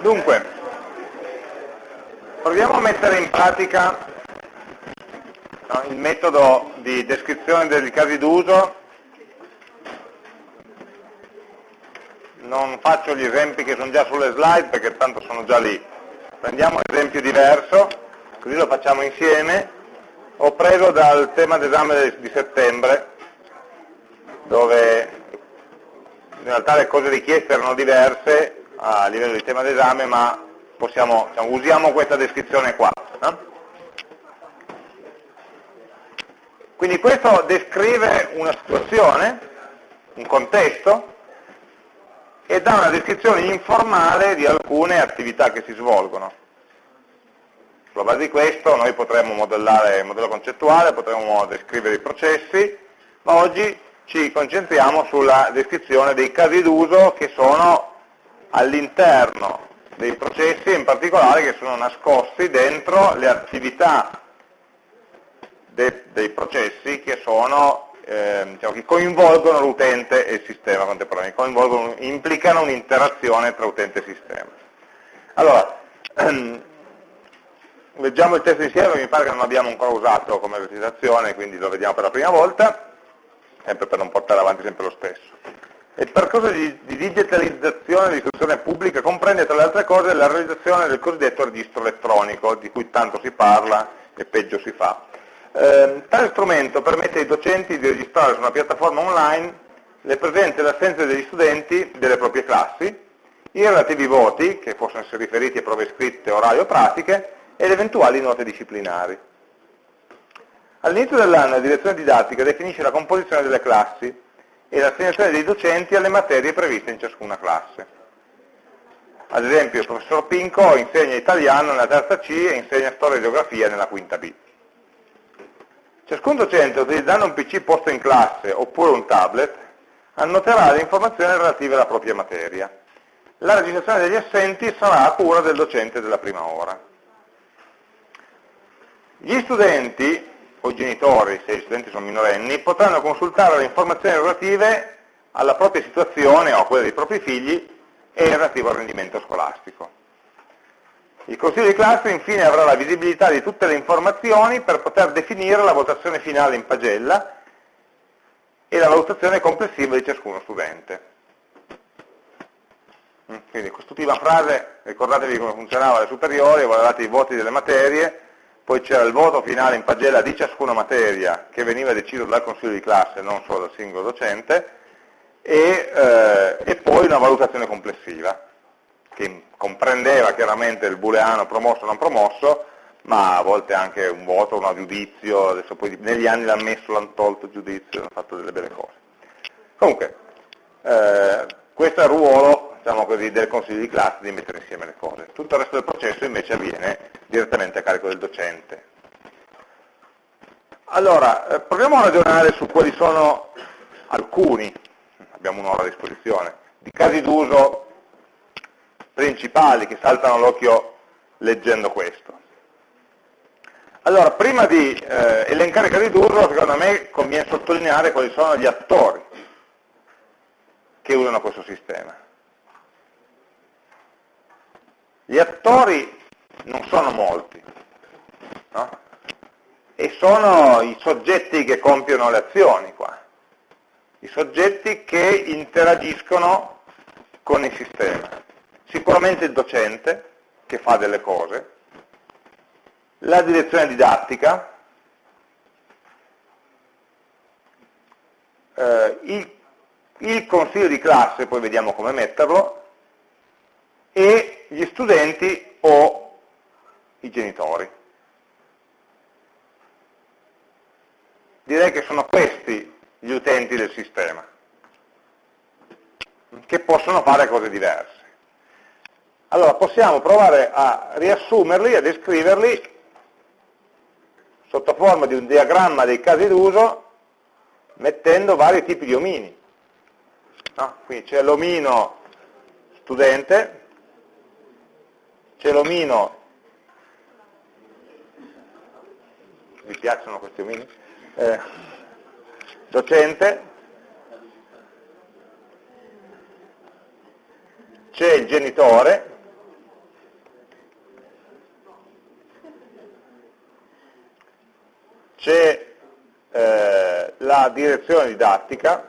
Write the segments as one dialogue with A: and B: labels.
A: Dunque, proviamo a mettere in pratica no, il metodo di descrizione dei casi d'uso. Non faccio gli esempi che sono già sulle slide perché tanto sono già lì. Prendiamo un esempio diverso, così lo facciamo insieme. Ho preso dal tema d'esame di settembre, dove in realtà le cose richieste erano diverse, a livello di tema d'esame, ma possiamo, diciamo, usiamo questa descrizione qua. No? Quindi questo descrive una situazione, un contesto, e dà una descrizione informale di alcune attività che si svolgono. Sulla base di questo noi potremmo modellare il modello concettuale, potremmo descrivere i processi, ma oggi ci concentriamo sulla descrizione dei casi d'uso che sono all'interno dei processi, in particolare che sono nascosti dentro le attività de, dei processi che, sono, eh, diciamo, che coinvolgono l'utente e il sistema contemporaneamente, implicano un'interazione tra utente e sistema. Allora, ehm, leggiamo il testo insieme, mi pare che non abbiamo ancora usato come esercitazione, quindi lo vediamo per la prima volta, sempre per non portare avanti sempre lo stesso. Il percorso di, di digitalizzazione dell'istruzione pubblica comprende tra le altre cose la realizzazione del cosiddetto registro elettronico, di cui tanto si parla e peggio si fa. Eh, tale strumento permette ai docenti di registrare su una piattaforma online le presenze e le assenze degli studenti delle proprie classi, i relativi voti, che possono essere riferiti a prove scritte, orali o pratiche, e le eventuali note disciplinari. All'inizio dell'anno la direzione didattica definisce la composizione delle classi, e l'assegnazione dei docenti alle materie previste in ciascuna classe. Ad esempio il professor Pinco insegna italiano nella terza C e insegna storia e geografia nella quinta B. Ciascun docente utilizzando un PC posto in classe oppure un tablet annoterà le informazioni relative alla propria materia. La registrazione degli assenti sarà a cura del docente della prima ora. Gli studenti o i genitori, se gli studenti sono minorenni, potranno consultare le informazioni relative alla propria situazione o a quella dei propri figli e relativo al rendimento scolastico. Il Consiglio di classe infine avrà la visibilità di tutte le informazioni per poter definire la votazione finale in pagella e la valutazione complessiva di ciascuno studente. Quindi quest'ultima frase, ricordatevi come funzionava alle superiori, valorate i voti delle materie, poi c'era il voto finale in pagella di ciascuna materia che veniva deciso dal consiglio di classe, non solo dal singolo docente, e, eh, e poi una valutazione complessiva, che comprendeva chiaramente il booleano promosso o non promosso, ma a volte anche un voto, un giudizio, adesso poi negli anni l'hanno messo, l'hanno tolto il giudizio, hanno fatto delle belle cose. Comunque, eh, questo è il ruolo diciamo così, del consiglio di classe di mettere insieme le cose. Tutto il resto del processo invece avviene direttamente a carico del docente. Allora, eh, proviamo a ragionare su quali sono alcuni, abbiamo un'ora a disposizione, di casi d'uso principali che saltano all'occhio leggendo questo. Allora, prima di eh, elencare i casi d'uso, secondo me conviene sottolineare quali sono gli attori che usano questo sistema. Gli attori non sono molti, no? e sono i soggetti che compiono le azioni qua, i soggetti che interagiscono con il sistema. Sicuramente il docente, che fa delle cose, la direzione didattica, eh, il, il consiglio di classe, poi vediamo come metterlo, e gli studenti o i genitori. Direi che sono questi gli utenti del sistema, che possono fare cose diverse. Allora possiamo provare a riassumerli, a descriverli sotto forma di un diagramma dei casi d'uso mettendo vari tipi di omini. Ah, no? Qui c'è l'omino studente, c'è l'omino, vi piacciono questi omini? Eh, docente, c'è il genitore, c'è eh, la direzione didattica,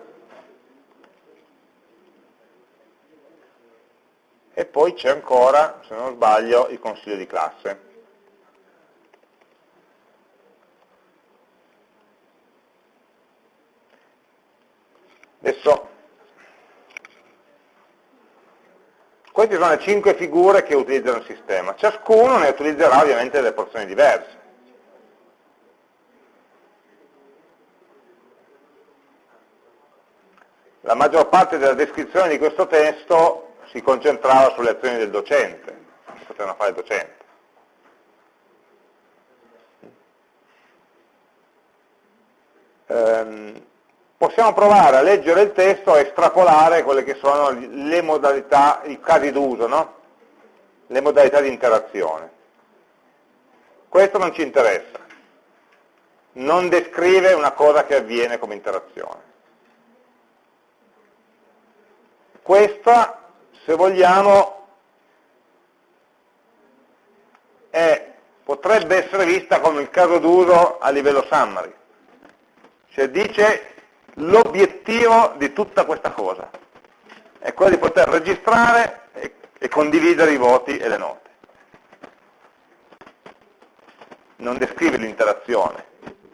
A: e poi c'è ancora, se non sbaglio, il consiglio di classe. Adesso, queste sono le cinque figure che utilizzano il sistema, ciascuno ne utilizzerà ovviamente delle porzioni diverse. La maggior parte della descrizione di questo testo si concentrava sulle azioni del docente, che potevano fare il docente. Ehm, possiamo provare a leggere il testo e estrapolare quelle che sono le modalità, i casi d'uso, no? le modalità di interazione. Questo non ci interessa, non descrive una cosa che avviene come interazione. Questa, se vogliamo, è, potrebbe essere vista come il caso d'uso a livello summary, cioè dice l'obiettivo di tutta questa cosa è quello di poter registrare e, e condividere i voti e le note. Non descrive l'interazione,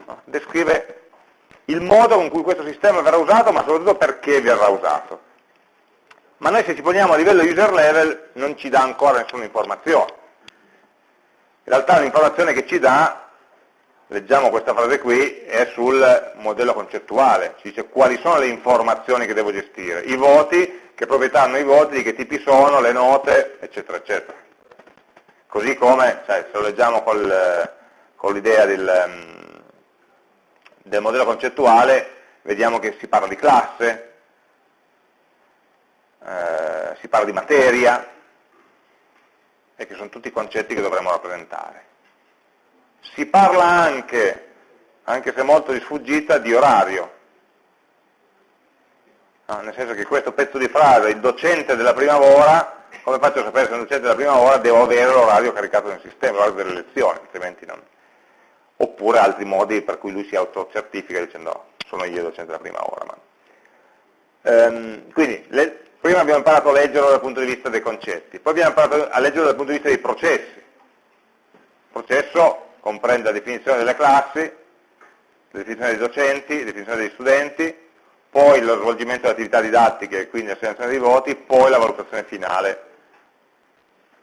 A: no? descrive il modo con cui questo sistema verrà usato, ma soprattutto perché verrà usato. Ma noi se ci poniamo a livello user level non ci dà ancora nessuna informazione. In realtà l'informazione che ci dà leggiamo questa frase qui, è sul modello concettuale, ci dice quali sono le informazioni che devo gestire, i voti, che proprietà hanno i voti, di che tipi sono, le note, eccetera, eccetera. Così come, cioè, se lo leggiamo col, con l'idea del, del modello concettuale, vediamo che si parla di classe, eh, si parla di materia, e che sono tutti concetti che dovremmo rappresentare. Si parla anche, anche se molto di sfuggita, di orario. No, nel senso che questo pezzo di frase, il docente della prima ora, come faccio a sapere se è un docente della prima ora, devo avere l'orario caricato nel sistema, l'orario delle lezioni, altrimenti non. Oppure altri modi per cui lui si autocertifica dicendo no, sono io il docente della prima ora. Ma... Ehm, quindi, le, prima abbiamo imparato a leggerlo dal punto di vista dei concetti, poi abbiamo imparato a leggerlo dal punto di vista dei processi. Il processo comprende la definizione delle classi, la definizione dei docenti, la definizione degli studenti, poi lo svolgimento delle attività didattiche e quindi l'assegnazione dei voti, poi la valutazione finale.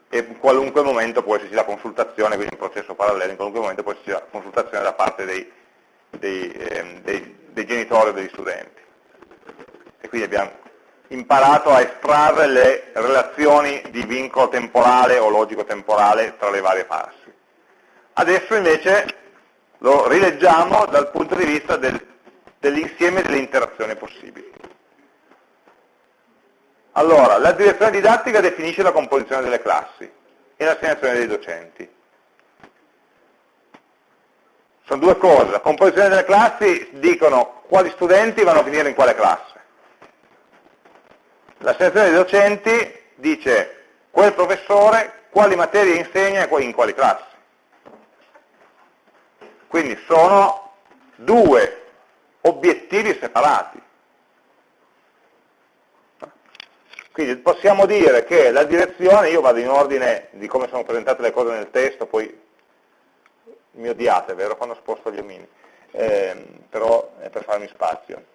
A: E in qualunque momento può esserci la consultazione, quindi un processo parallelo, in qualunque momento può esserci la consultazione da parte dei, dei, eh, dei, dei genitori o degli studenti. E quindi abbiamo imparato a estrarre le relazioni di vincolo temporale o logico-temporale tra le varie passi. Adesso invece lo rileggiamo dal punto di vista del, dell'insieme delle interazioni possibili. Allora, la direzione didattica definisce la composizione delle classi e l'assegnazione dei docenti. Sono due cose, la composizione delle classi dicono quali studenti vanno a finire in quale classe. L'assegnazione dei docenti dice quel professore quali materie insegna e in quali classi. Quindi sono due obiettivi separati. Quindi possiamo dire che la direzione, io vado in ordine di come sono presentate le cose nel testo, poi mi odiate, vero, quando sposto gli omini, eh, però è per farmi spazio.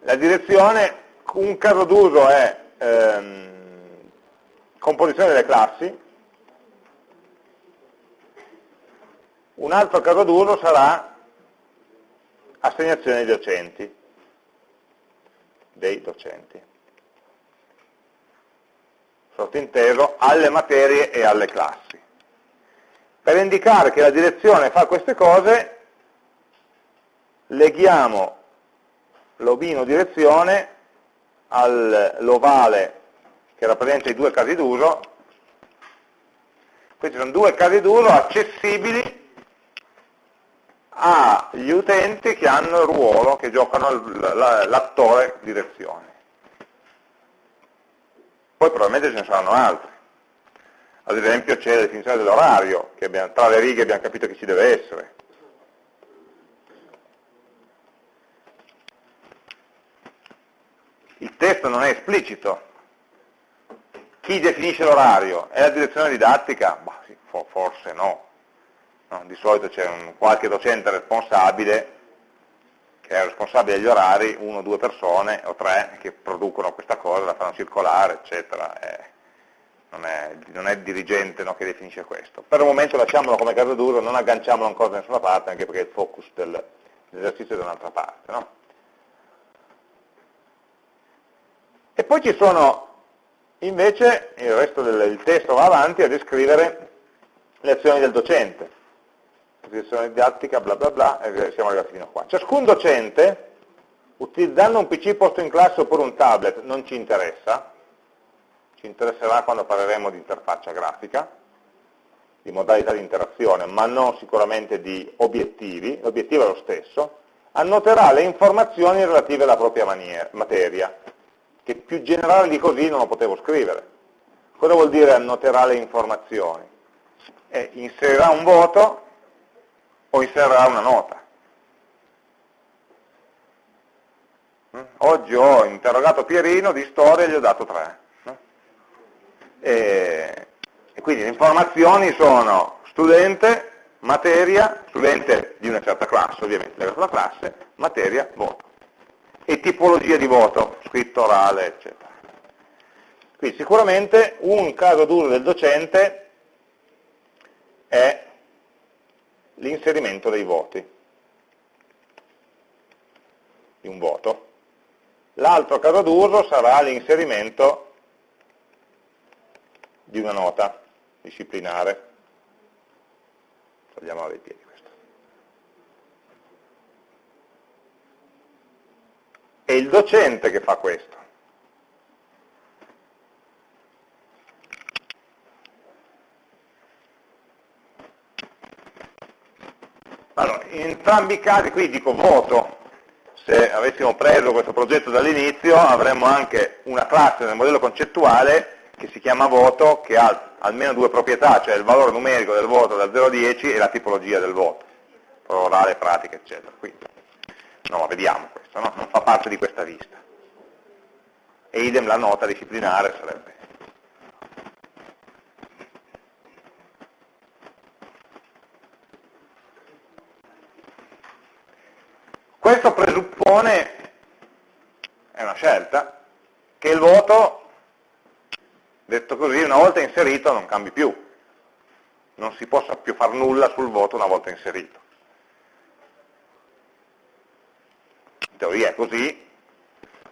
A: La direzione, un caso d'uso è ehm, composizione delle classi, Un altro caso d'uso sarà assegnazione dei docenti, dei docenti, sottinteso alle materie e alle classi. Per indicare che la direzione fa queste cose, leghiamo l'ovino direzione all'ovale che rappresenta i due casi d'uso. Questi sono due casi d'uso accessibili agli utenti che hanno il ruolo, che giocano l'attore direzione. Poi probabilmente ce ne saranno altri. Ad esempio c'è la definizione dell'orario, che abbiamo, tra le righe abbiamo capito che ci deve essere. Testo non è esplicito. Chi definisce l'orario? È la direzione didattica? Bah, sì, forse no. no. Di solito c'è qualche docente responsabile che è responsabile degli orari, uno o due persone o tre che producono questa cosa, la fanno circolare, eccetera. Eh, non, è, non, è, il dirigente no, che definisce questo. Per il momento lasciamolo come caso duro, non agganciamolo ancora da nessuna parte, anche perché il focus dell'esercizio è da un'altra parte. No? Poi ci sono invece, il resto del testo va avanti a descrivere le azioni del docente. Presentazione didattica, bla bla bla, e siamo arrivati fino a qua. Ciascun docente, utilizzando un PC posto in classe oppure un tablet, non ci interessa, ci interesserà quando parleremo di interfaccia grafica, di modalità di interazione, ma non sicuramente di obiettivi, l'obiettivo è lo stesso, annoterà le informazioni relative alla propria materia, che più generale di così non lo potevo scrivere. Cosa vuol dire annoterà le informazioni? Eh, inserirà un voto o inserirà una nota. Mm? Oggi ho interrogato Pierino di storia e gli ho dato 3. E, e quindi le informazioni sono studente, materia, studente di una certa classe, ovviamente della classe, materia, voto. E tipologia di voto, scritto, orale, eccetera. Quindi sicuramente un caso duro del docente è l'inserimento dei voti, di un voto. L'altro caso d'uso sarà l'inserimento di una nota disciplinare. Togliamo dai piedi questo. È il docente che fa questo. Allora, in entrambi i casi, qui dico voto, se avessimo preso questo progetto dall'inizio avremmo anche una classe nel modello concettuale che si chiama voto, che ha almeno due proprietà, cioè il valore numerico del voto da 0 a 10 e la tipologia del voto, orale, pratica, eccetera. Quindi, no, vediamo questo, no? non fa parte di questa vista. E idem la nota disciplinare sarebbe Questo presuppone, è una scelta, che il voto, detto così, una volta inserito non cambi più. Non si possa più fare nulla sul voto una volta inserito. Teoria è così,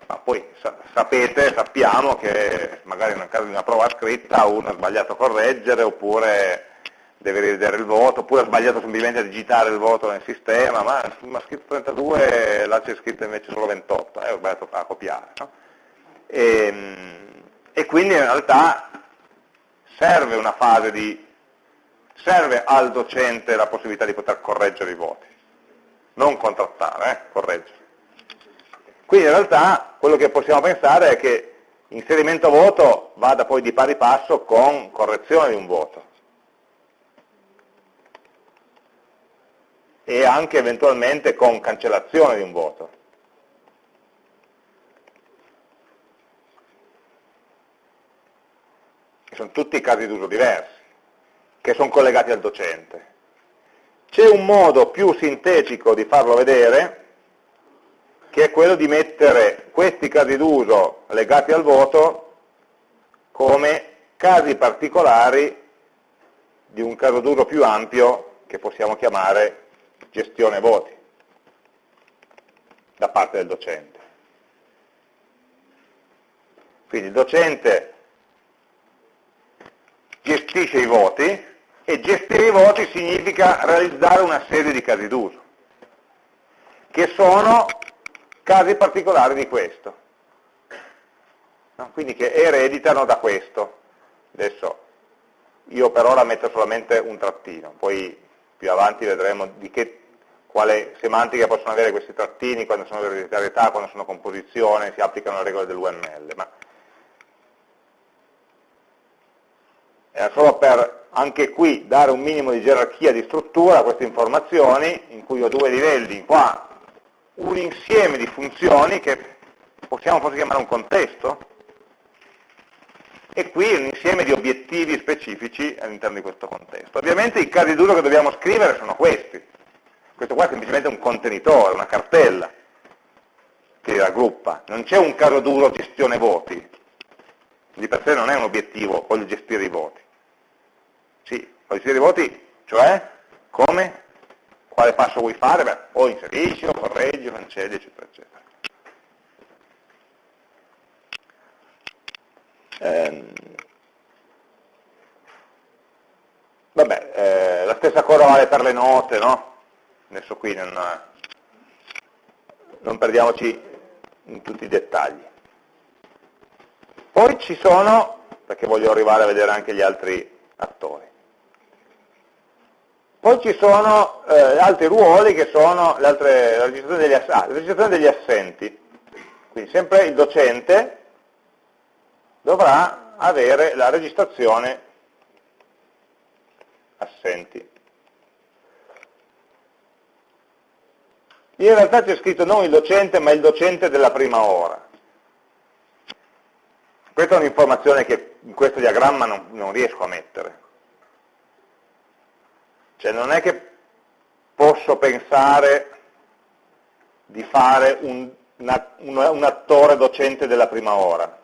A: ma poi sapete, sappiamo che magari nel caso di una prova scritta uno ha sbagliato a correggere oppure deve rivedere il voto, oppure ha sbagliato semplicemente a digitare il voto nel sistema, ma ha scritto 32 là c'è scritto invece solo 28, eh, ho sbagliato a copiare. No? E, ehm, e, quindi in realtà serve una fase di, serve al docente la possibilità di poter correggere i voti, non contrattare, eh, correggere. Quindi in realtà quello che possiamo pensare è che inserimento voto vada poi di pari passo con correzione di un voto e anche eventualmente con cancellazione di un voto. Sono tutti casi d'uso diversi, che sono collegati al docente. C'è un modo più sintetico di farlo vedere, che è quello di mettere questi casi d'uso legati al voto come casi particolari di un caso d'uso più ampio che possiamo chiamare gestione voti da parte del docente. Quindi il docente gestisce i voti e gestire i voti significa realizzare una serie di casi d'uso, che sono casi particolari di questo, no? quindi che ereditano da questo. Adesso io per ora metto solamente un trattino, poi più avanti vedremo di che, quale semantica possono avere questi trattini, quando sono ereditarietà, quando sono composizione, si applicano le regole dell'UML. Ma era solo per anche qui dare un minimo di gerarchia di struttura a queste informazioni, in cui ho due livelli, qua un insieme di funzioni che possiamo forse chiamare un contesto, e qui un insieme di obiettivi specifici all'interno di questo contesto. Ovviamente i casi d'uso che dobbiamo scrivere sono questi. Questo qua è semplicemente un contenitore, una cartella che raggruppa. Non c'è un caso d'uso gestione voti. Di per sé non è un obiettivo, voglio gestire i voti. Sì, voglio gestire i voti, cioè come? Quale passo vuoi fare? Beh, o inserisci, o correggi, o cancelli, eccetera, eccetera. Eh, vabbè, eh, la stessa cosa vale per le note, no? Adesso qui non, non perdiamoci in tutti i dettagli. Poi ci sono, perché voglio arrivare a vedere anche gli altri attori, poi ci sono eh, altri ruoli che sono la registrazione degli, ah, la registrazione degli assenti. Quindi sempre il docente dovrà avere la registrazione assenti. In realtà c'è scritto non il docente, ma il docente della prima ora. Questa è un'informazione che in questo diagramma non, non, riesco a mettere. Cioè non è che posso pensare di fare un, una, un attore docente della prima ora.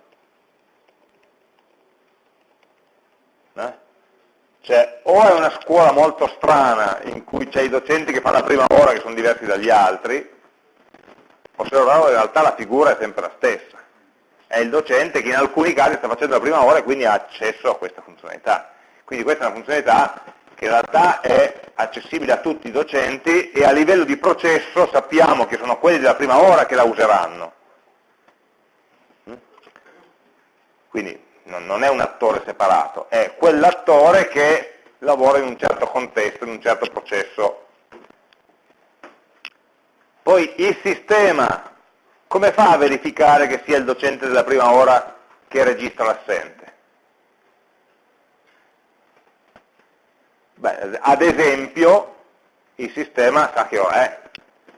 A: Eh? Cioè, o è una scuola molto strana in cui c'è i docenti che fanno la prima ora che sono diversi dagli altri, o se no in realtà la figura è sempre la stessa. È il docente che in alcuni casi sta facendo la prima ora e quindi ha accesso a questa funzionalità. Quindi questa è una funzionalità che in realtà è accessibile a tutti i docenti e a livello di processo sappiamo che sono quelli della prima ora che la useranno. Mm? Quindi non è un attore separato, è quell'attore che lavora in un certo contesto, in un certo processo. Poi il sistema, come fa a verificare che sia il docente della prima ora che registra l'assente? Beh, ad esempio, il sistema sa che ora è,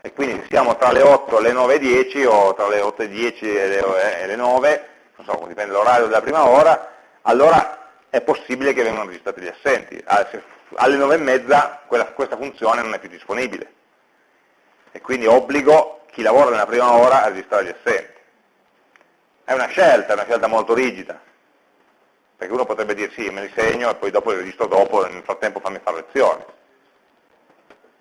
A: e quindi siamo tra le 8 e le 9.10 o tra le 8.10 e le, e le 9, non so, dipende dall'orario della prima ora, allora è possibile che vengano registrati gli assenti. Ah, alle 9 e mezza questa funzione non è più disponibile e quindi obbligo chi lavora nella prima ora a registrare gli assenti. È una scelta, è una scelta molto rigida, perché uno potrebbe dire sì, me li segno e poi dopo li registro dopo, e nel frattempo fammi fare lezione.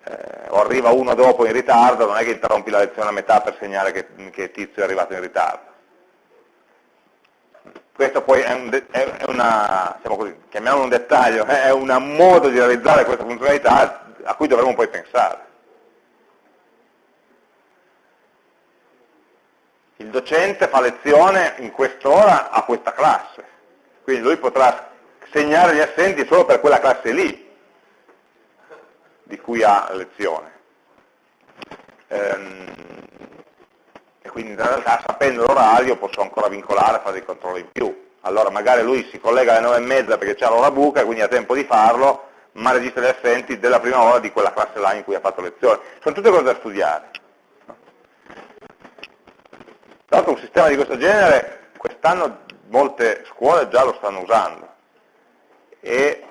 A: Eh, o arriva uno dopo in ritardo, non è che interrompi la lezione a metà per segnare che, che tizio è arrivato in ritardo questo poi è, un, è una, così, chiamiamolo un dettaglio, è un modo di realizzare questa funzionalità a cui dovremmo poi pensare. Il docente fa lezione in quest'ora a questa classe, quindi lui potrà segnare gli assenti solo per quella classe lì di cui ha lezione. Ehm, e quindi in realtà sapendo l'orario posso ancora vincolare, fare dei controlli in più. Allora magari lui si collega alle 9 e mezza perché c'è l'ora buca quindi ha tempo di farlo, ma registra gli assenti della prima ora di quella classe là in cui ha fatto lezione. Sono tutte cose da studiare. Tra l'altro un sistema di questo genere quest'anno molte scuole già lo stanno usando e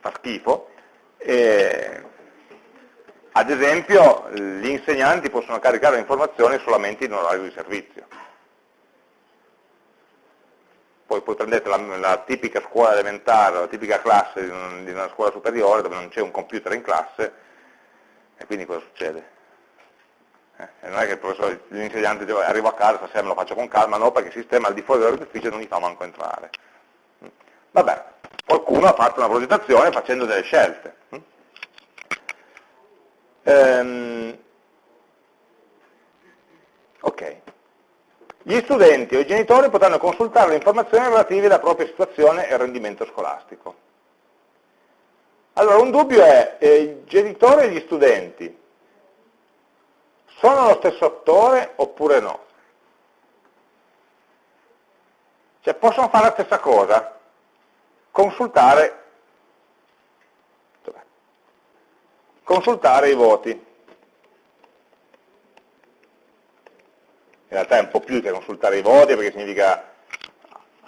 A: fa schifo e ad esempio, gli insegnanti possono caricare le informazioni solamente in orario di servizio. Poi, poi prendete la, la, tipica scuola elementare, la tipica classe di, un, di una scuola superiore dove non c'è un computer in classe, e quindi cosa succede? Eh, non è che il l'insegnante dice arrivo a casa, stasera me lo faccio con calma, no, perché il sistema al di fuori dell'ufficio non gli fa manco entrare. Vabbè, qualcuno ha fatto una progettazione facendo delle scelte. Ehm, ok. Gli studenti o i genitori potranno consultare le informazioni relative alla propria situazione e rendimento scolastico. Allora, un dubbio è, eh, i genitori e gli studenti sono lo stesso attore oppure no? Cioè, possono fare la stessa cosa? Consultare consultare i voti. in realtà è un po' più che consultare i voti perché significa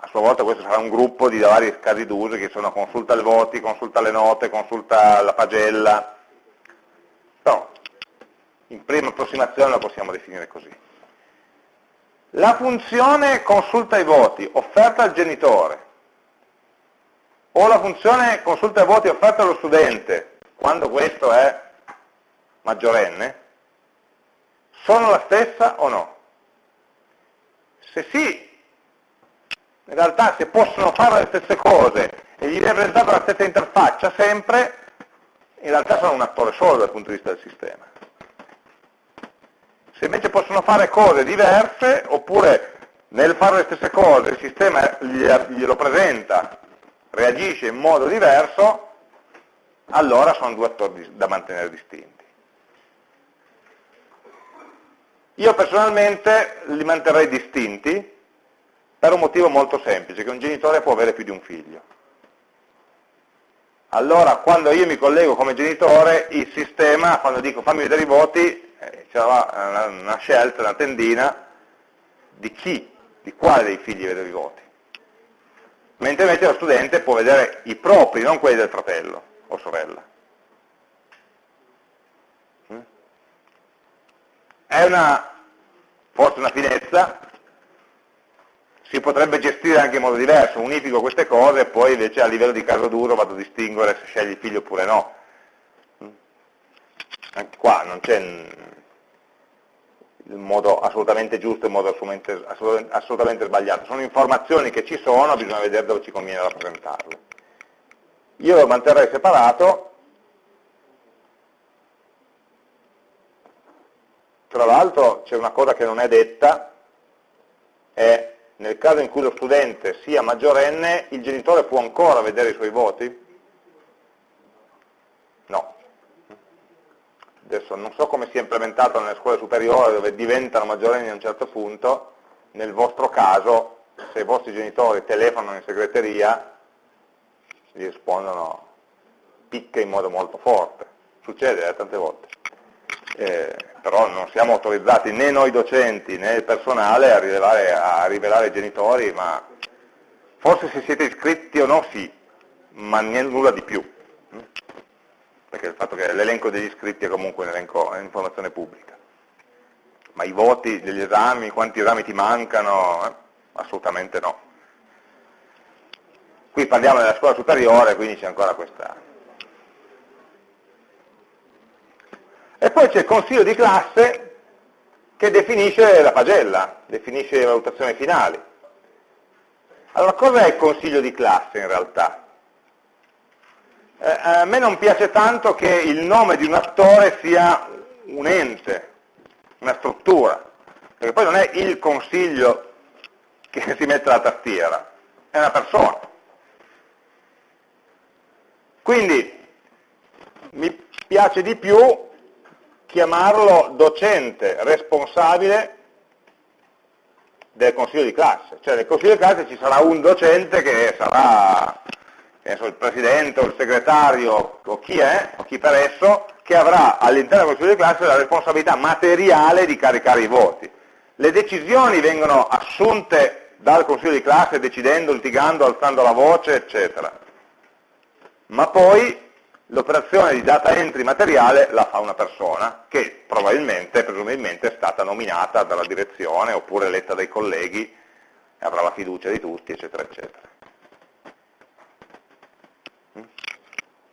A: a sua volta questo sarà un gruppo di vari casi d'uso che sono consulta i voti, consulta le note, consulta la pagella, però in prima approssimazione la possiamo definire così. La funzione consulta i voti offerta al genitore o la funzione consulta i voti offerta allo studente, quando questo è maggiorenne, sono la stessa o no? Se sì, in realtà se possono fare le stesse cose e gli viene presentata la stessa interfaccia sempre, in realtà sono un attore solo dal punto di vista del sistema. Se invece possono fare cose diverse, oppure nel fare le stesse cose il sistema glielo presenta, reagisce in modo diverso, allora sono due attori da mantenere distinti. Io personalmente li manterrei distinti, per un motivo molto semplice, che un genitore può avere più di un figlio. Allora, quando io mi collego come genitore, il sistema, quando dico fammi vedere i voti, eh, c'è una, una scelta, una tendina di chi, di quale dei figli vedo i voti. Mentre invece lo studente può vedere i propri, non quelli del fratello o sorella. Mm? È una, forse una finezza, si potrebbe gestire anche in modo diverso, unifico queste cose e poi invece a livello di caso duro vado a distinguere se scegli il figlio oppure no. Anche qua non c'è il modo assolutamente giusto e il modo assolutamente, assolutamente, sbagliato, sono informazioni che ci sono, bisogna vedere dove ci conviene rappresentarle. Io lo manterrei separato, tra l'altro c'è una cosa che non è detta, è nel caso in cui lo studente sia maggiorenne, il genitore può ancora vedere i suoi voti? No. Adesso non so come sia implementato nelle scuole superiori dove diventano maggiorenni a un certo punto, nel vostro caso, se i vostri genitori telefonano in segreteria, gli rispondono picche in modo molto forte. Succede eh, tante volte eh, però non siamo autorizzati né noi docenti né il personale a, rilevare, a rivelare ai genitori, ma forse se siete iscritti o no sì, ma nulla di più? Perché il fatto che l'elenco degli iscritti è comunque un elenco, è informazione pubblica. Ma i voti degli esami, quanti esami ti mancano, eh? assolutamente no. Qui parliamo della scuola superiore, quindi c'è ancora questa, E poi c'è il consiglio di classe che definisce la pagella, definisce le valutazioni finali. Allora, cos'è il consiglio di classe in realtà? Eh, a me non piace tanto che il nome di un attore sia un ente, una struttura, perché poi non è il consiglio che si mette alla tastiera, è una persona. Quindi mi piace di più chiamarlo docente responsabile del consiglio di classe, cioè nel consiglio di classe ci sarà un docente che sarà penso, il presidente o il segretario o chi è, o chi per esso, che avrà all'interno del consiglio di classe la responsabilità materiale di caricare i voti. Le decisioni vengono assunte dal consiglio di classe decidendo, litigando, alzando la voce, eccetera. Ma poi l'operazione di data entry materiale la fa una persona che probabilmente, presumibilmente è stata nominata dalla direzione oppure eletta dai colleghi e avrà la fiducia di tutti, eccetera, eccetera.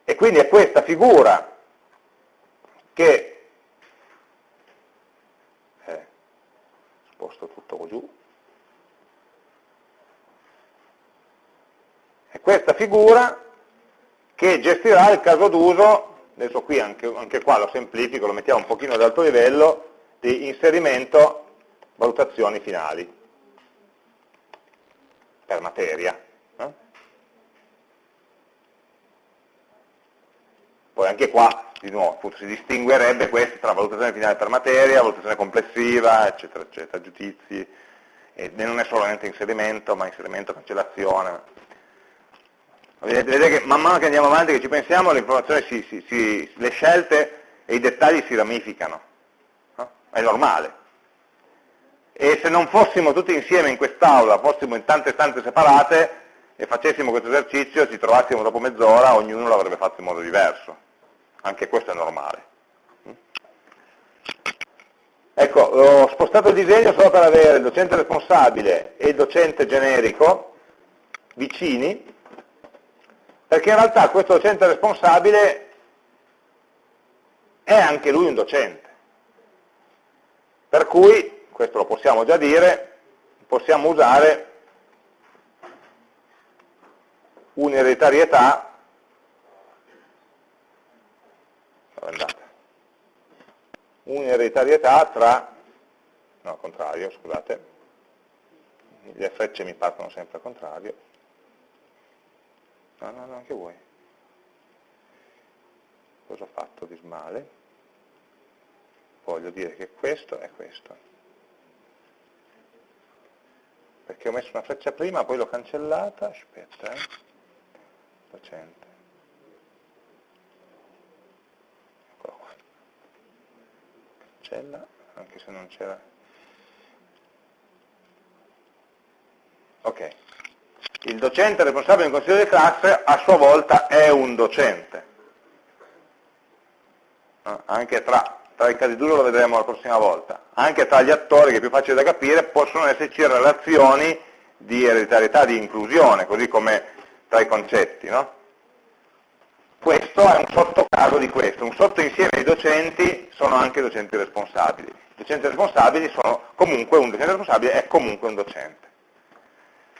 A: E quindi è questa figura che, eh, sposto tutto giù, è questa figura che gestirà il caso d'uso, adesso qui anche, anche, qua lo semplifico, lo mettiamo un pochino ad alto livello, di inserimento valutazioni finali per materia. Eh? Poi anche qua, di nuovo, appunto, si distinguerebbe questo tra valutazione finale per materia, valutazione complessiva, eccetera, eccetera, giudizi, e non è solamente inserimento, ma inserimento, cancellazione, Vedete che man mano che andiamo avanti, che ci pensiamo, si, si, si, le scelte e i dettagli si ramificano. No? È normale. e se non fossimo tutti insieme in quest'aula, fossimo in tante stanze separate e facessimo questo esercizio, ci trovassimo dopo mezz'ora, ognuno l'avrebbe fatto in modo diverso. Anche questo è normale. Ecco, ho spostato il disegno solo per avere il docente responsabile e il docente generico vicini, perché in realtà questo docente responsabile è anche lui un docente. Per cui, questo lo possiamo già dire, possiamo usare un'ereditarietà un'ereditarietà tra no, contrario, scusate. Le frecce mi partono sempre al contrario. No, no, no, anche voi. Cosa ho fatto di smale? Voglio dire che questo è questo. Perché ho messo una freccia prima poi l'ho cancellata. Aspetta eh. docente cancella, anche se non c'era. Ok. Il docente responsabile del consiglio di classe a sua volta è un docente. Anche tra, tra i casi d'uso lo vedremo la prossima volta. Anche tra gli attori, che è più facile da capire, possono esserci relazioni di ereditarietà, di inclusione, così come tra i concetti. No? Questo è un sottocaso di questo, un sottoinsieme di docenti sono anche docenti responsabili. Docenti responsabili sono comunque, un docente responsabile è comunque un docente.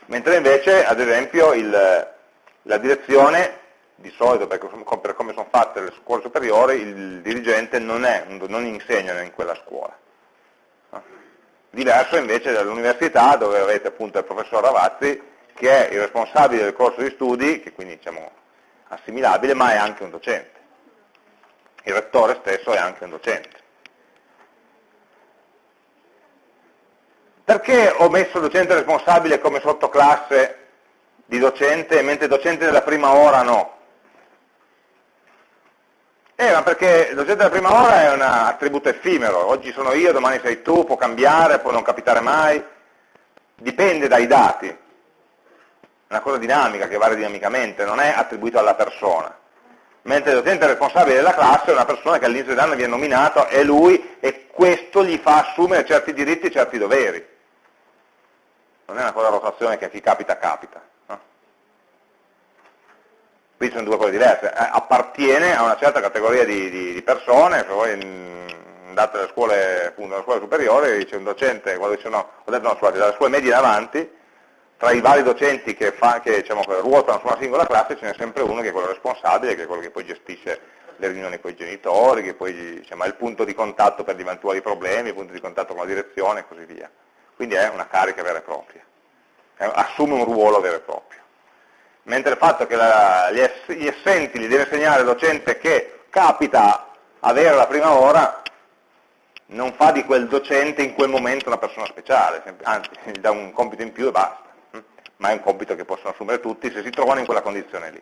A: Mentre invece, ad esempio, il, la direzione, di solito per, per come sono fatte le scuole superiori, il dirigente non, è, non insegna in quella scuola. Diverso invece dall'università dove avete appunto il professor Ravazzi che è il responsabile del corso di studi, che quindi diciamo assimilabile, ma è anche un docente. Il rettore stesso è anche un docente. Perché ho messo docente responsabile come sottoclasse di docente, mentre docente della prima ora no? Eh, ma perché il docente della prima ora è un attributo effimero, oggi sono io, domani sei tu, può cambiare, può non capitare mai, dipende dai dati una cosa dinamica che varia dinamicamente, non è attribuito alla persona. Mentre il docente responsabile della classe è una persona che all'inizio dell'anno viene nominato, è lui e questo gli fa assumere certi diritti e certi doveri. Non è una cosa rotazione che a chi capita capita. No? Qui sono due cose diverse. Eh, appartiene a una certa categoria di, di, di persone, se voi andate alle scuole, appunto, alle scuole superiori, c'è un docente, quando dice no, ho detto no, scusate, dalle scuole medie in avanti, tra i vari docenti che, fa, che, diciamo, ruotano su una singola classe ce n'è sempre uno che è quello responsabile, che è quello che poi gestisce le riunioni con i genitori, che poi diciamo, è il punto di contatto per gli eventuali problemi, il punto di contatto con la direzione e così via. Quindi è una carica vera e propria, assume un ruolo vero e proprio. Mentre il fatto che la, gli, ess, gli essenti li deve insegnare il docente che capita avere la prima ora, non fa di quel docente in quel momento una persona speciale, anzi gli dà un compito in più e basta ma è un compito che possono assumere tutti se si trovano in quella condizione lì.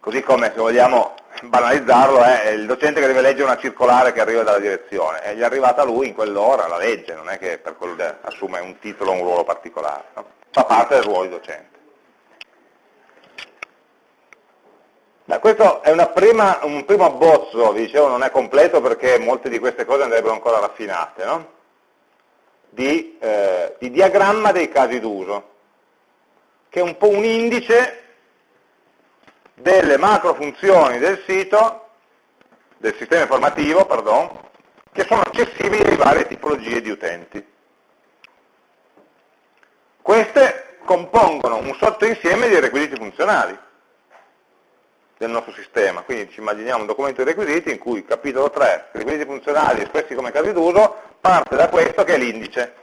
A: Così come, se vogliamo banalizzarlo, è il docente che deve leggere una circolare che arriva dalla direzione, e gli è arrivata lui in quell'ora, la legge, non è che per quello assume un titolo o un ruolo particolare, no? fa parte del ruolo di docente. Beh, questo è prima, un primo abbozzo, vi dicevo non è completo perché molte di queste cose andrebbero ancora raffinate, no? Di, eh, di diagramma dei casi d'uso, che è un po' un indice delle macro funzioni del sito, del sistema informativo, pardon, che sono accessibili ai varie tipologie di utenti. Queste compongono un sottoinsieme di requisiti funzionali del nostro sistema. Quindi ci immaginiamo un documento di requisiti in cui capitolo 3, requisiti funzionali espressi come casi d'uso, parte da questo che è l'indice.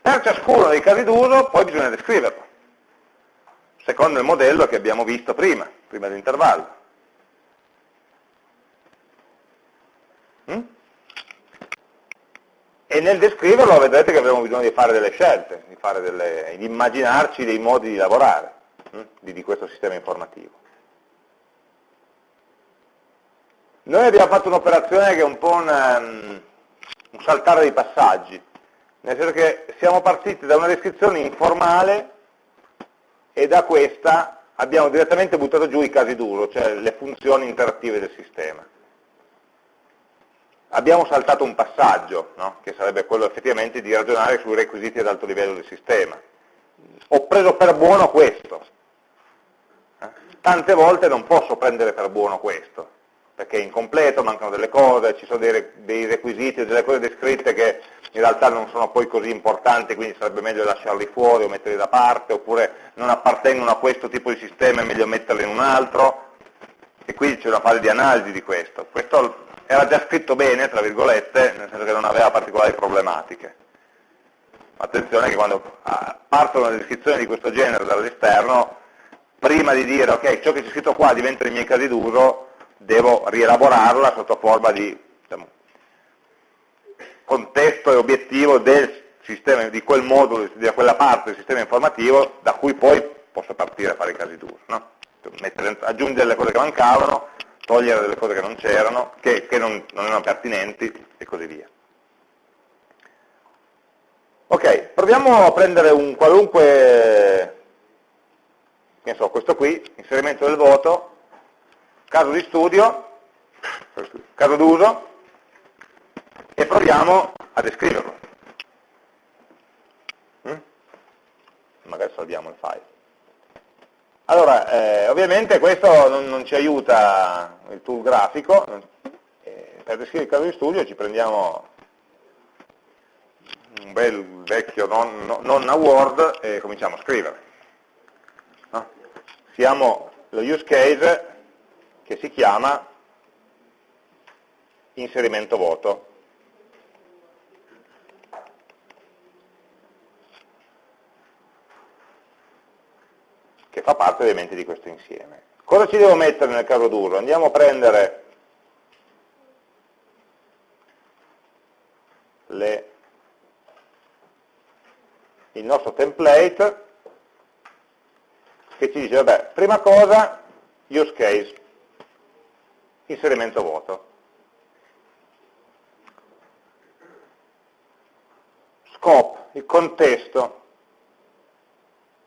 A: Per ciascuno dei casi d'uso poi bisogna descriverlo, secondo il modello che abbiamo visto prima, prima dell'intervallo. Mm? E nel descriverlo vedrete che avremo bisogno di fare delle scelte, di, fare delle, di immaginarci dei modi di lavorare mm? di questo sistema informativo. Noi abbiamo fatto un'operazione che è un po' un, um, un saltare dei passaggi, nel senso che siamo partiti da una descrizione informale e da questa abbiamo direttamente buttato giù i casi duro, cioè le funzioni interattive del sistema. Abbiamo saltato un passaggio, no? che sarebbe quello effettivamente di ragionare sui requisiti ad alto livello del sistema. Ho preso per buono questo. Eh? Tante volte non posso prendere per buono questo, perché è incompleto, mancano delle cose, ci sono dei, dei requisiti, delle cose descritte che in realtà non sono poi così importanti, quindi sarebbe meglio lasciarli fuori o metterli da parte, oppure non appartengono a questo tipo di sistema, è meglio metterli in un altro, e quindi c'è una fase di analisi di questo. Questo era già scritto bene, tra virgolette, nel senso che non aveva particolari problematiche. Attenzione che quando ah, partono le descrizioni di questo genere dall'esterno, prima di dire ok, ciò che c'è scritto qua diventa i miei casi d'uso, devo rielaborarla sotto forma di diciamo, contesto e obiettivo del sistema, di quel modulo, di quella parte del sistema informativo da cui poi posso partire a fare i casi d'uso. No? aggiungere le cose che mancavano, togliere delle cose che non c'erano, che, che non, non erano pertinenti e così via. Ok, proviamo a prendere un qualunque, che so, questo qui, inserimento del voto, caso di studio, caso d'uso, e proviamo a descriverlo. Mm? Magari salviamo il file. Allora, eh, ovviamente questo non, non, ci aiuta il tool grafico, eh, per descrivere il caso di studio ci prendiamo un bel vecchio non, non a Word e cominciamo a scrivere. No? Siamo lo use case che si chiama inserimento voto. che fa parte ovviamente di questo insieme. Cosa ci devo mettere nel caso d'uso? Andiamo a prendere le, il nostro template che ci dice, vabbè, prima cosa, use case, inserimento voto. Scope, il contesto,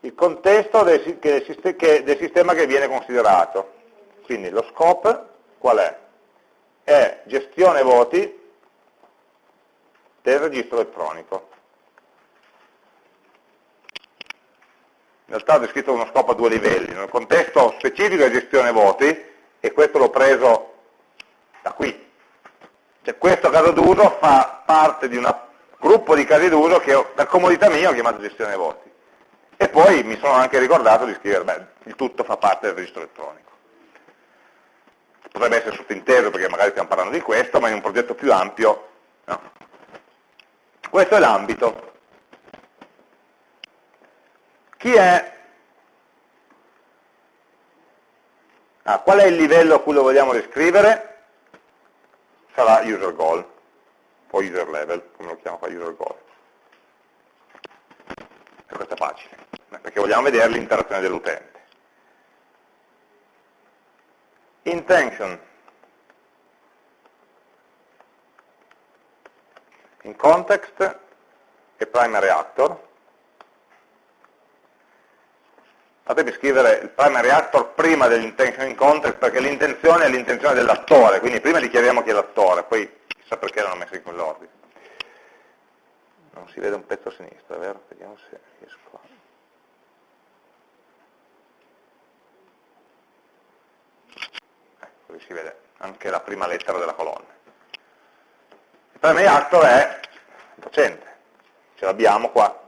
A: il contesto del, del sistema che viene considerato. Quindi lo scope qual è? È gestione voti del registro elettronico. In realtà ho descritto uno scopo a due livelli, nel contesto specifico è gestione voti, e questo l'ho preso da qui. Cioè questo caso d'uso fa parte di un gruppo di casi d'uso che per comodità mia ho chiamato gestione voti. E poi mi sono anche ricordato di scrivere, beh, il tutto fa parte del registro elettronico. Potrebbe essere sottinteso perché magari stiamo parlando di questo, ma in un progetto più ampio, no. Questo è l'ambito. Chi è Ah, qual è il livello a cui lo vogliamo descrivere? Sarà user goal, o user level, come lo chiamo qua, user goal. E questo è facile, perché vogliamo vedere l'interazione dell'utente. Intention. In context e primary actor. Fatemi scrivere il primary actor prima dell'intention in context perché l'intenzione è l'intenzione dell'attore, quindi prima dichiariamo chi è l'attore, poi chissà perché l'hanno messo in quell'ordine. Non si vede un pezzo a sinistra, vero? Vediamo se riesco a... Ecco, così si vede anche la prima lettera della colonna. Il primary actor è il docente, ce l'abbiamo qua,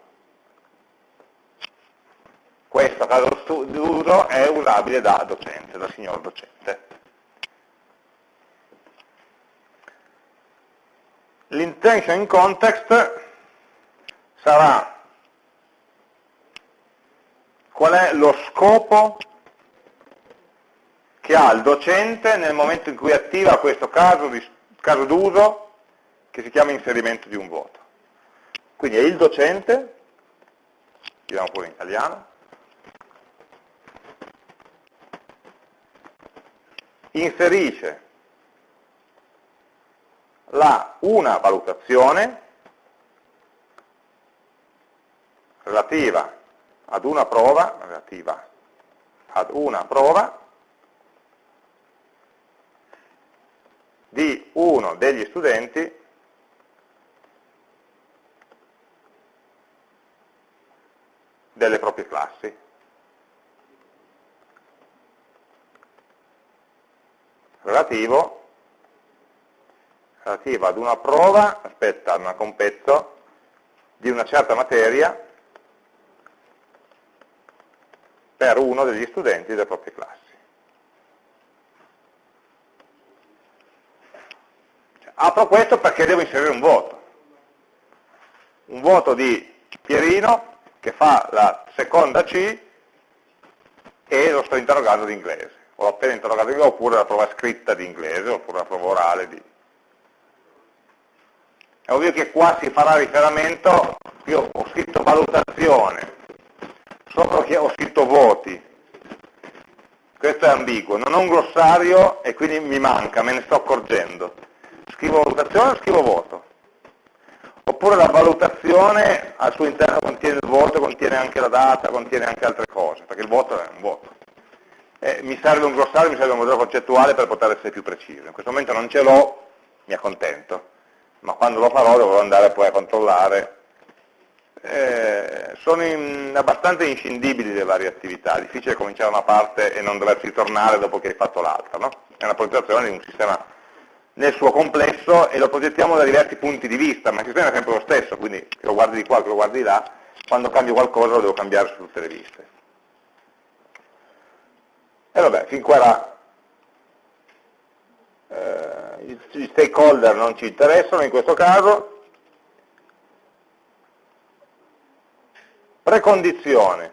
A: questo caso d'uso è usabile da docente, da signor docente. L'intention in context sarà qual è lo scopo che ha il docente nel momento in cui attiva questo caso, d'uso che si chiama inserimento di un voto. Quindi è il docente, scriviamo pure in italiano, inserisce la una valutazione relativa ad una prova, relativa ad una prova di uno degli studenti delle proprie classi. Relativo, relativo ad una prova, aspetta, una compezzo, di una certa materia per uno degli studenti delle proprie classi. Apro questo perché devo inserire un voto. Un voto di Pierino che fa la seconda C e lo sto interrogando di inglese. Interrogato di inglese, oppure la prova scritta di inglese, oppure la prova orale di... È ovvio che qua si farà riferimento, io ho scritto valutazione, sopra che ho scritto voti, questo è ambiguo, non ho un glossario e quindi mi manca, me ne sto accorgendo. Scrivo valutazione o scrivo voto? Oppure la valutazione al suo interno contiene il voto, contiene anche la data, contiene anche altre cose, perché il voto è un voto. Eh, mi serve un glossario, mi serve un modello concettuale per poter essere più preciso. In questo momento non ce l'ho, mi accontento, ma quando lo farò dovrò andare poi a controllare eh, sono in, abbastanza inscindibili le varie attività, è difficile cominciare una parte e non doversi tornare dopo che hai fatto l'altra, no? è una progettazione di un sistema nel suo complesso e lo progettiamo da diversi punti di vista, ma il sistema è sempre lo stesso, quindi che lo guardi di qua, che lo guardi di là, quando cambio qualcosa lo devo cambiare su tutte le viste. E vabbè, fin qua era, eh, gli stakeholder non ci interessano in questo caso, Precondizione.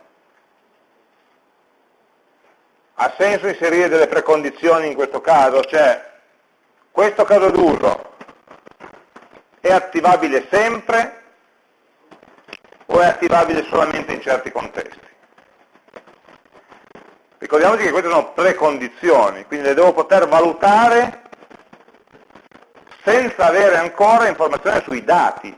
A: Ha senso inserire delle precondizioni in questo caso? Cioè, questo caso d'uso è attivabile sempre o è attivabile solamente in certi contesti? Ricordiamoci che queste sono precondizioni, quindi le devo poter valutare senza avere ancora informazioni sui dati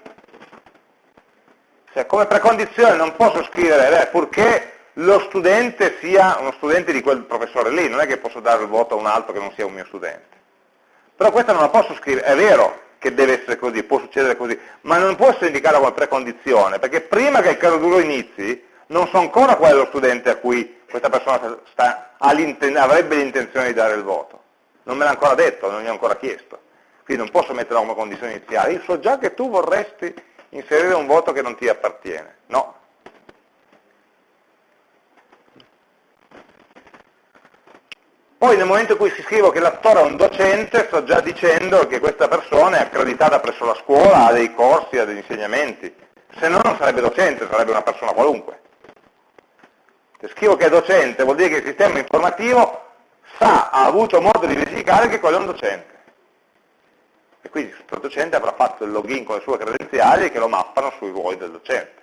A: cioè, come precondizione non posso scrivere, beh, purché lo studente sia uno studente di quel professore lì, non è che posso dare il voto a un altro che non sia un mio studente. Però questa non la posso scrivere, è vero che deve essere così, può succedere così, ma non può essere indicata come precondizione, perché prima che il caso duro inizi, non so ancora qual è lo studente a cui questa persona sta, avrebbe l'intenzione di dare il voto. Non me l'ha ancora detto, non gli ho ancora chiesto. Quindi non posso metterla come condizione iniziale. Io so già che tu vorresti inserire un voto che non ti appartiene. No. Poi nel momento in cui si scrive che l'attore è un docente, sto già dicendo che questa persona è accreditata presso la scuola, ha dei corsi, ha degli insegnamenti. Se no non sarebbe docente, sarebbe una persona qualunque. Se scrivo che è docente vuol dire che il sistema informativo sa, ha avuto modo di verificare che quello è un docente e quindi il docente avrà fatto il login con le sue credenziali che lo mappano sui ruoli del docente.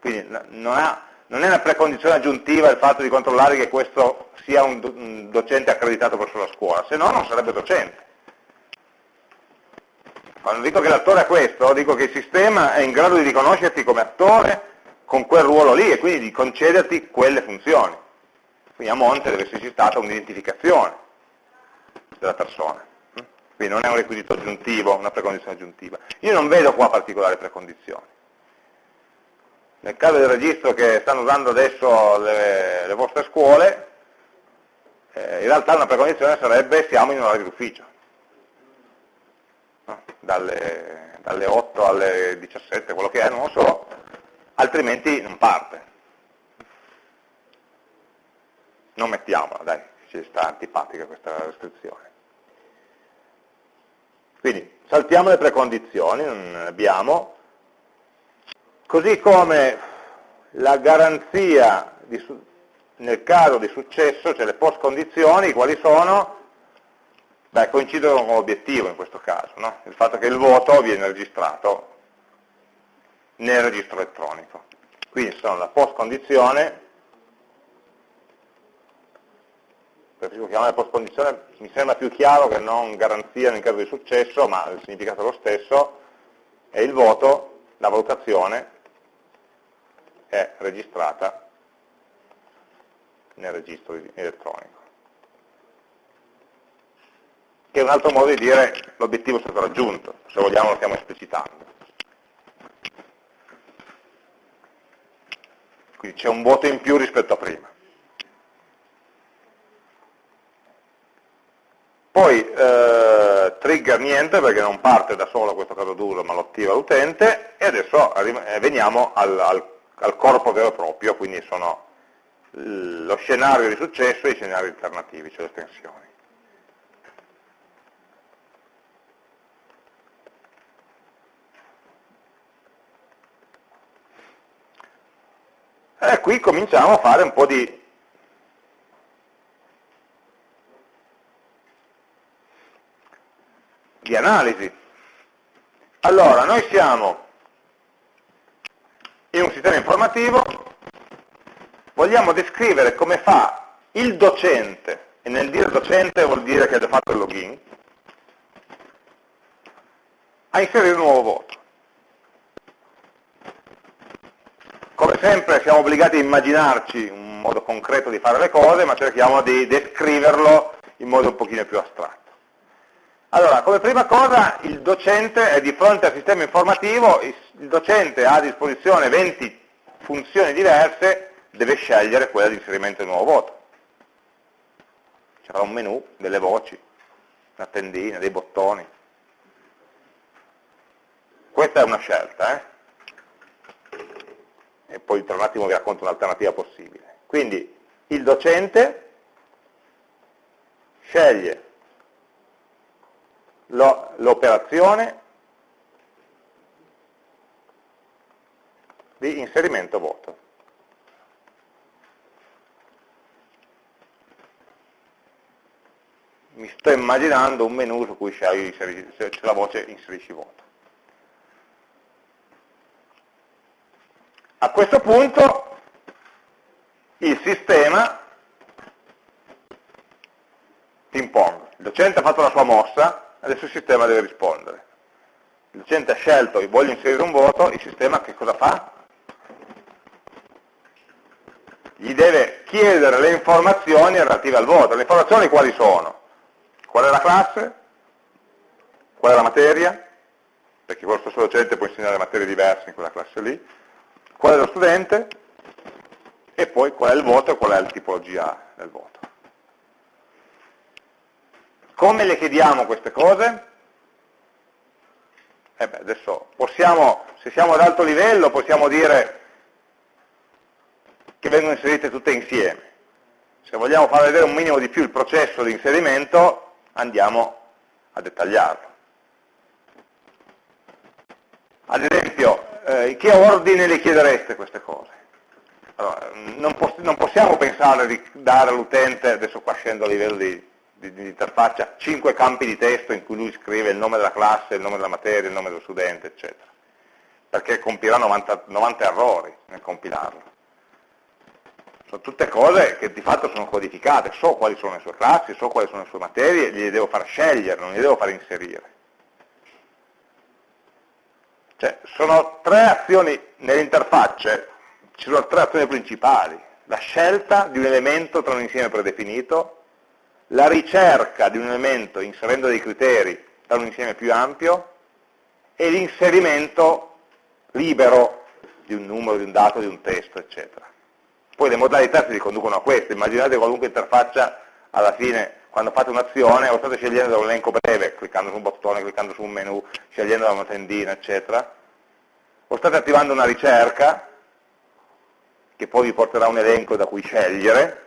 A: Quindi non, ha, non è una precondizione aggiuntiva il fatto di controllare che questo sia un, docente accreditato presso la scuola, se no non sarebbe docente. Quando dico che l'attore è questo, dico che il sistema è in grado di riconoscerti come attore con quel ruolo lì e quindi di concederti quelle funzioni. Quindi a monte deve esserci stata un'identificazione della persona. Quindi non è un requisito aggiuntivo, una precondizione aggiuntiva. Io non vedo qua particolari precondizioni. Nel caso del registro che stanno usando adesso le, le vostre scuole, eh, in realtà una precondizione sarebbe siamo in orario d'ufficio. No? Dalle, dalle 8 alle 17, quello che è, non lo so, altrimenti non parte. Non mettiamola, dai, ci sta antipatica questa restrizione. Quindi saltiamo le precondizioni, non ne abbiamo, così come la garanzia di, nel caso di successo, cioè le post condizioni, quali sono? Beh, coincidono con l'obiettivo in questo caso, no? il fatto che il voto viene registrato nel registro elettronico. Quindi sono la post condizione preferisco chiamare post-condizione, mi sembra più chiaro che non garanzia in caso di successo, ma il significato è lo stesso, e il voto, la valutazione, è registrata nel registro elettronico. Che è un altro modo di dire l'obiettivo è stato raggiunto, se vogliamo lo stiamo esplicitando. Quindi c'è un voto in più rispetto a prima. Poi eh, trigger niente perché non parte da solo questo caso d'uso ma lo attiva l'utente e adesso eh, veniamo al, al, al, corpo vero e proprio, quindi sono lo scenario di successo e i scenari alternativi, cioè le estensioni. E qui cominciamo a fare un po' di di analisi. Allora, noi siamo in un sistema informativo, vogliamo descrivere come fa il docente, e nel dire docente vuol dire che ha già fatto il login, a inserire un nuovo voto. Sempre siamo obbligati a immaginarci un modo concreto di fare le cose, ma cerchiamo di descriverlo in modo un pochino più astratto. Allora, come prima cosa il docente è di fronte al sistema informativo, il docente ha a disposizione 20 funzioni diverse, deve scegliere quella di inserimento di nuovo voto. C'era un menu, delle voci, una tendina, dei bottoni. Questa è una scelta, eh? E poi tra un attimo vi racconto un'alternativa possibile. Quindi il docente sceglie l'operazione di inserimento voto. Mi sto immaginando un menu su cui c'è la voce inserisci voto. A questo punto il sistema ping pong, il docente ha fatto la sua mossa, adesso il sistema deve rispondere. Il docente ha scelto, voglio inserire un voto, il sistema che cosa fa? Gli deve chiedere le informazioni relative al voto. Le informazioni quali sono? Qual è la classe? Qual è la materia? Perché quello stesso docente può insegnare materie diverse in quella classe lì. Qual è lo studente? E poi qual è il voto e qual è la tipologia del voto. Come le chiediamo queste cose? Eh beh, adesso possiamo, se siamo ad alto livello, possiamo dire che vengono inserite tutte insieme. Se vogliamo far vedere un minimo di più il processo di inserimento, andiamo a dettagliarlo. Ad esempio, eh, che ordine le chiedereste queste cose? Allora, non, poss non possiamo pensare di dare all'utente, adesso qua scendo a livello di di, di interfaccia cinque campi di testo in cui lui scrive il nome della classe, il nome della materia, il nome dello studente, eccetera. Perché compirà 90, 90 errori nel compilarlo. Sono tutte cose che di fatto sono codificate, so quali sono le sue classi, so quali sono le sue materie, gliele devo far scegliere, non gliele devo far inserire. Cioè, sono tre azioni nell'interfaccia, ci sono tre azioni principali. La scelta di un elemento tra un insieme predefinito, la ricerca di un elemento inserendo dei criteri da un insieme più ampio e l'inserimento libero di un numero, di un dato, di un testo, eccetera. Poi le modalità si riconducono a queste, immaginate qualunque interfaccia alla fine, quando fate un'azione, o state scegliendo da un elenco breve, cliccando su un bottone, cliccando su un menu, scegliendo da una tendina, eccetera, o state attivando una ricerca, che poi vi porterà un elenco da cui scegliere,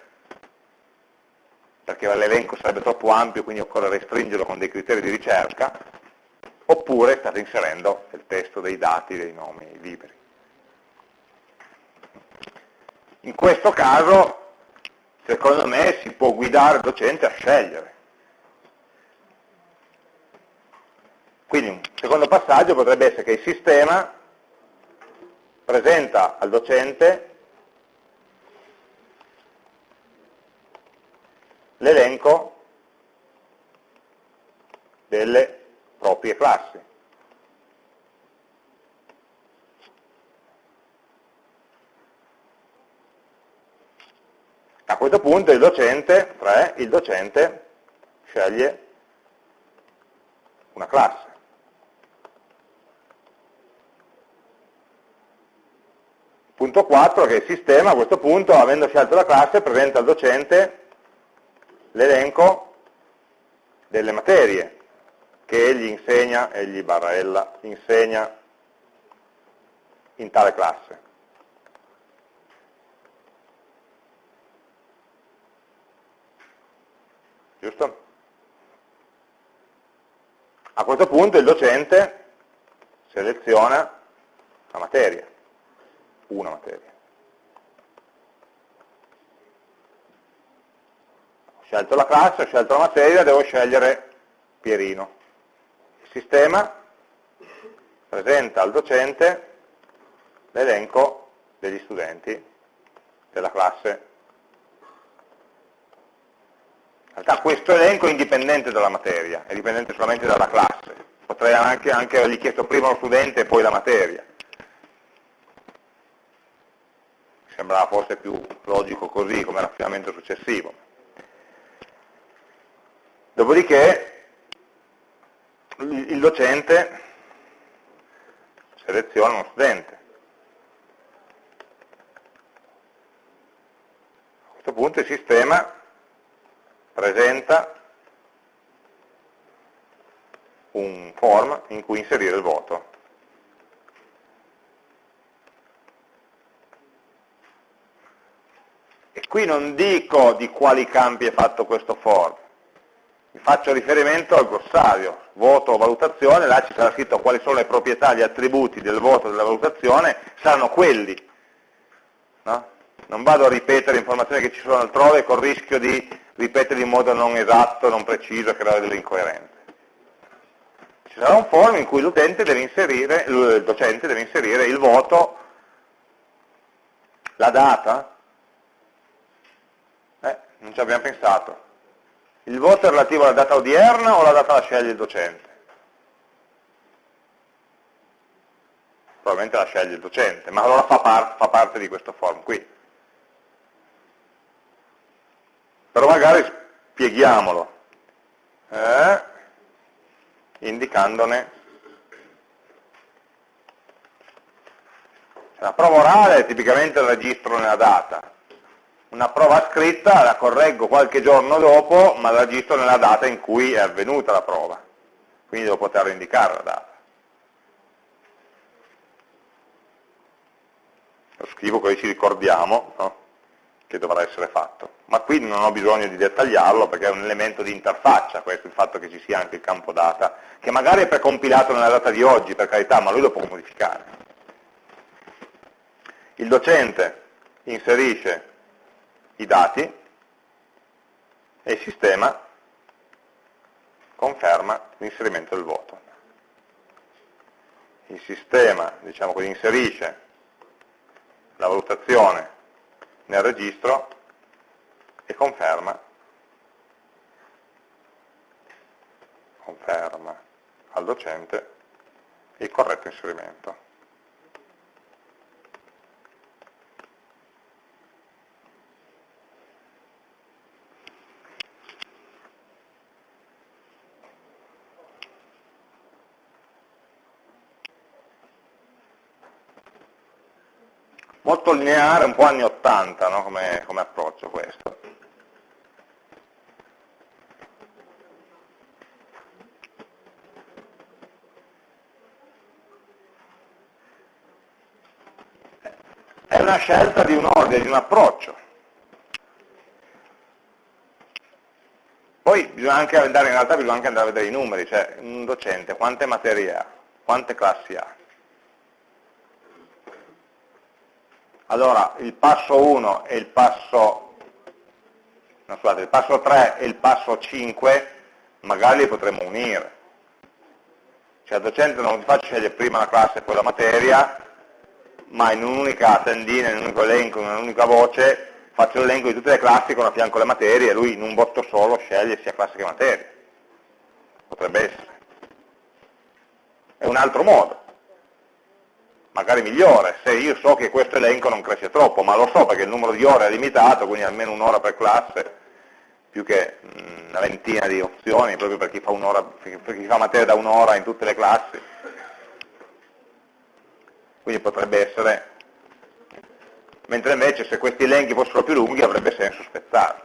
A: perché l'elenco sarebbe troppo ampio, quindi occorre restringerlo con dei criteri di ricerca, oppure state inserendo il testo dei dati, dei nomi liberi. In questo caso, secondo me, si può guidare il docente a scegliere. Quindi un secondo passaggio potrebbe essere che il sistema presenta al docente l'elenco delle proprie classi. A questo punto il docente, 3, il docente sceglie una classe. Punto 4 che il sistema a questo punto, avendo scelto la classe, presenta al docente l'elenco delle materie che egli insegna, egli barra ella, insegna in tale classe. Giusto? A questo punto il docente seleziona la materia, una materia. Ho scelto la classe, ho scelto la materia, devo scegliere Pierino. Il sistema presenta al docente l'elenco degli studenti della classe In realtà questo elenco è indipendente dalla materia, è dipendente solamente dalla classe. Potrei anche, anche avergli chiesto prima lo studente e poi la materia. Sembrava forse più logico così come raffinamento successivo. Dopodiché il docente seleziona uno studente. A questo punto il sistema presenta un form in cui inserire il voto. E qui non dico di quali campi è fatto questo form, vi faccio riferimento al glossario, voto o valutazione, là ci sarà scritto quali sono le proprietà, gli attributi del voto e della valutazione, saranno quelli. No? Non vado a ripetere informazioni che ci sono altrove col rischio di ripetere in modo non esatto, non preciso, creare delle incoerenze. Ci sarà un form in cui l'utente deve inserire, il docente deve inserire il voto, la data, eh, non ci abbiamo pensato. Il voto è relativo alla data odierna o alla data la sceglie il docente? Probabilmente la sceglie il docente, ma allora fa, par fa parte di questo form qui. Però magari spieghiamolo, eh, indicandone la prova orale è tipicamente il registro nella data, una prova scritta la correggo qualche giorno dopo, ma la registro nella data in cui è avvenuta la prova, quindi devo poter indicare la data. Lo scrivo così ci ricordiamo, no? Che dovrà essere fatto. Ma qui non ho bisogno di dettagliarlo perché è un elemento di interfaccia questo, il fatto che ci sia anche il campo data, che magari è precompilato nella data di oggi, per carità, ma lui lo può modificare. Il docente inserisce i dati e il sistema conferma l'inserimento del voto. Il sistema, diciamo così, inserisce la valutazione nel registro e conferma, conferma al docente il corretto inserimento. Molto lineare, un po' anni 80 no? come, come approccio questo. È una scelta di un ordine, di un approccio. Poi bisogna anche andare, in realtà bisogna anche andare a vedere i numeri, cioè un docente quante materie ha, quante classi ha. Allora, il passo 1 e il passo, no, scusate, il passo 3 e il passo 5 magari li potremmo unire. Cioè il docente non ti fa scegliere prima la classe e poi la materia, ma in un'unica tendina, in un unico elenco, in un'unica voce, faccio l'elenco di tutte le classi con a fianco le materie e lui in un botto solo sceglie sia classe che materia. Potrebbe essere. È un altro modo, magari migliore, se io so che questo elenco non cresce troppo, ma lo so perché il numero di ore è limitato, quindi almeno un'ora per classe, più che mm, una ventina di opzioni, proprio per chi fa, per chi fa materia da un'ora in tutte le classi. Quindi potrebbe essere mentre invece se questi elenchi fossero più lunghi avrebbe senso spezzarli.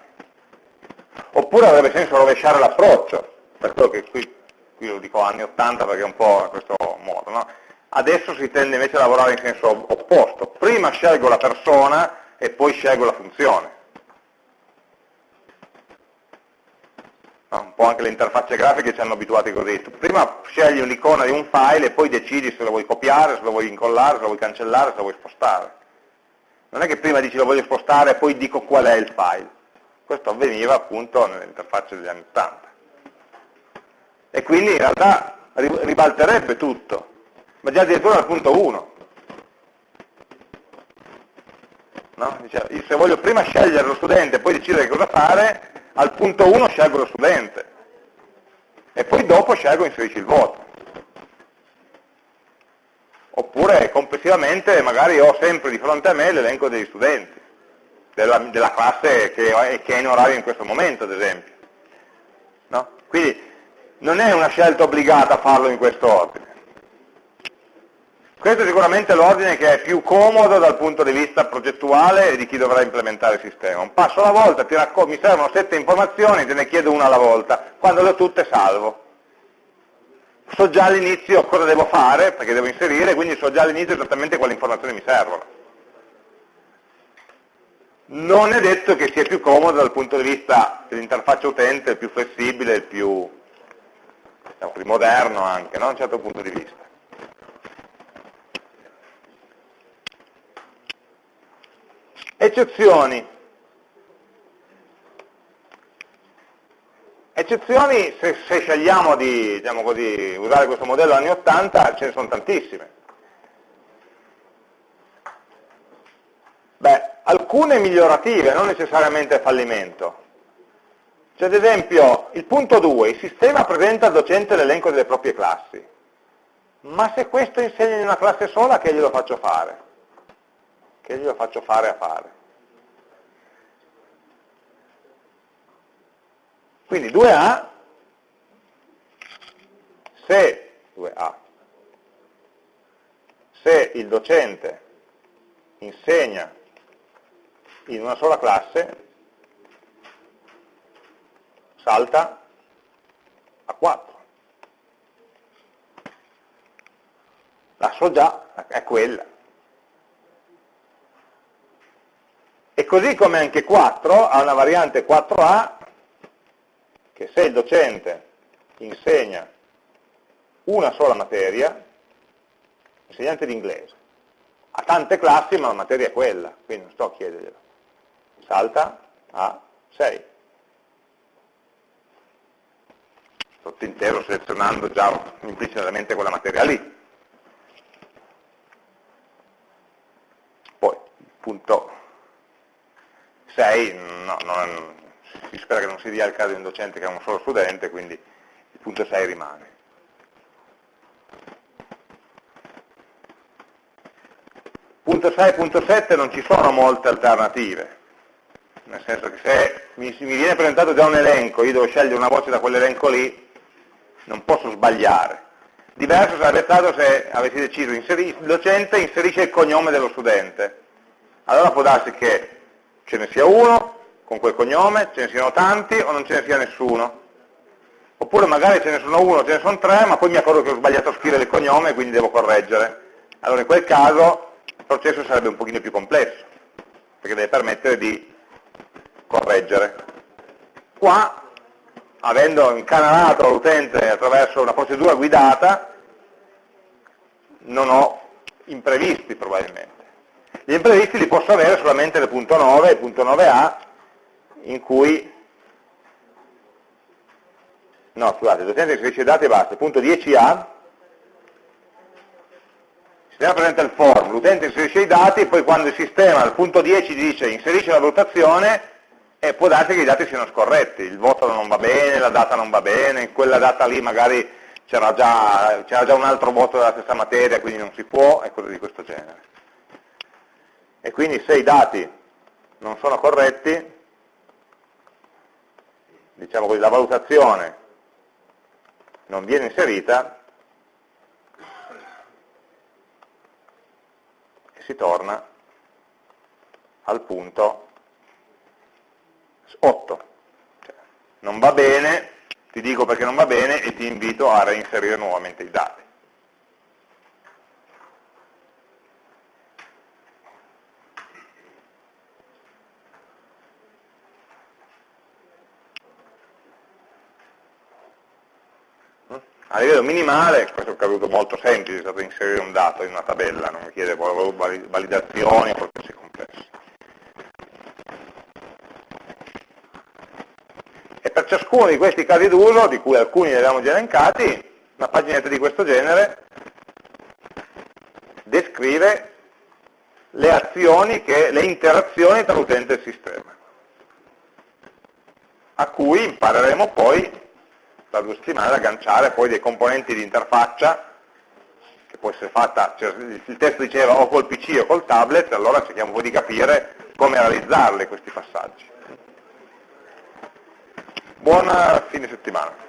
A: Oppure avrebbe senso rovesciare l'approccio, per quello che qui, qui, lo dico anni 80 perché è un po' in questo modo, no? Adesso si tende invece a lavorare in senso opposto, prima scelgo la persona e poi scelgo la funzione. No? Un po' anche le interfacce grafiche ci hanno abituati così, tu prima scegli un'icona di un file e poi decidi se lo vuoi copiare, se lo vuoi incollare, se lo vuoi cancellare, se lo vuoi spostare non è che prima dici lo voglio spostare e poi dico qual è il file. Questo avveniva appunto nell'interfaccia degli anni 80. E quindi in realtà ribalterebbe tutto, ma già addirittura al punto 1. No? se voglio prima scegliere lo studente e poi decidere cosa fare, al punto 1 scelgo lo studente e poi dopo scelgo inserisci il voto oppure complessivamente magari ho sempre di fronte a me l'elenco degli studenti, della, della classe che, che, è in orario in questo momento, ad esempio. No? Quindi non è una scelta obbligata farlo in questo ordine. Questo è sicuramente l'ordine che è più comodo dal punto di vista progettuale di chi dovrà implementare il sistema. Un passo alla volta, mi servono sette informazioni, te ne chiedo una alla volta, quando le ho tutte salvo so già all'inizio cosa devo fare, perché devo inserire, quindi so già all'inizio esattamente quali informazioni mi servono. Non è detto che sia più comodo dal punto di vista dell'interfaccia utente, il più flessibile, il più, diciamo, più moderno anche, no? da un certo punto di vista. Eccezioni. Eccezioni, se, se scegliamo di diciamo così, usare questo modello anni 80, ce ne sono tantissime. Beh, alcune migliorative, non necessariamente fallimento. Cioè, ad esempio, il punto 2, il sistema presenta al docente l'elenco delle proprie classi. Ma se questo insegna in una classe sola, che glielo faccio fare? Che glielo faccio fare a fare? Quindi 2A, se, 2A, se il docente insegna in una sola classe, salta a 4. La so già, è quella. Così come anche 4 ha una variante 4A che se il docente insegna una sola materia, insegnante di inglese, ha tante classi ma la materia è quella, quindi non sto a chiederglielo, salta a 6. Sotto intero selezionando già implicitamente quella materia lì. Poi, punto 6, no, non, si spera che non si dia il caso di un docente che ha un solo studente, quindi il punto 6 rimane. Punto 6 e punto 7 non ci sono molte alternative, nel senso che se mi, mi viene presentato già un elenco, io devo scegliere una voce da quell'elenco lì, non posso sbagliare. Diverso sarebbe stato se avessi deciso, il docente inserisce il cognome dello studente. Allora può darsi che ce ne sia uno, con quel cognome, ce ne siano tanti o non ce ne sia nessuno. Oppure magari ce ne sono uno, ce ne sono tre, ma poi mi accorgo che ho sbagliato a scrivere il cognome e quindi devo correggere. Allora in quel caso il processo sarebbe un pochino più complesso, perché deve permettere di correggere. Qua, avendo incanalato l'utente attraverso una procedura guidata, non ho imprevisti probabilmente. Gli imprevisti li posso avere solamente nel punto 9, il punto 9a, in cui no scusate, il docente inserisce dati e basta, punto 10a Teniamo presente il form, l'utente inserisce i dati, poi quando il sistema al punto 10 dice inserisce la valutazione, e può darsi che i dati siano scorretti, il voto non va bene, la data non va bene, in quella data lì magari c'era già, già, un altro voto della stessa materia, quindi non si può, e cose di questo genere. E quindi se i dati non sono corretti, diciamo così, la valutazione non viene inserita, e si torna al punto 8. Cioè, non va bene, ti dico perché non va bene e ti invito a reinserire nuovamente i dati. A livello minimale, questo è un caso molto semplice, è stato inserire un dato in una tabella, non mi chiede validazioni o di complesso. E per ciascuno di questi casi d'uso, di cui alcuni li abbiamo già elencati, una paginetta di questo genere descrive le azioni, che, le interazioni tra l'utente e il sistema, a cui impareremo poi da due settimane ad agganciare poi dei componenti di interfaccia che può essere fatta, cioè il testo diceva o col PC o col tablet, allora cerchiamo poi di capire come realizzarli questi passaggi. Buona fine settimana.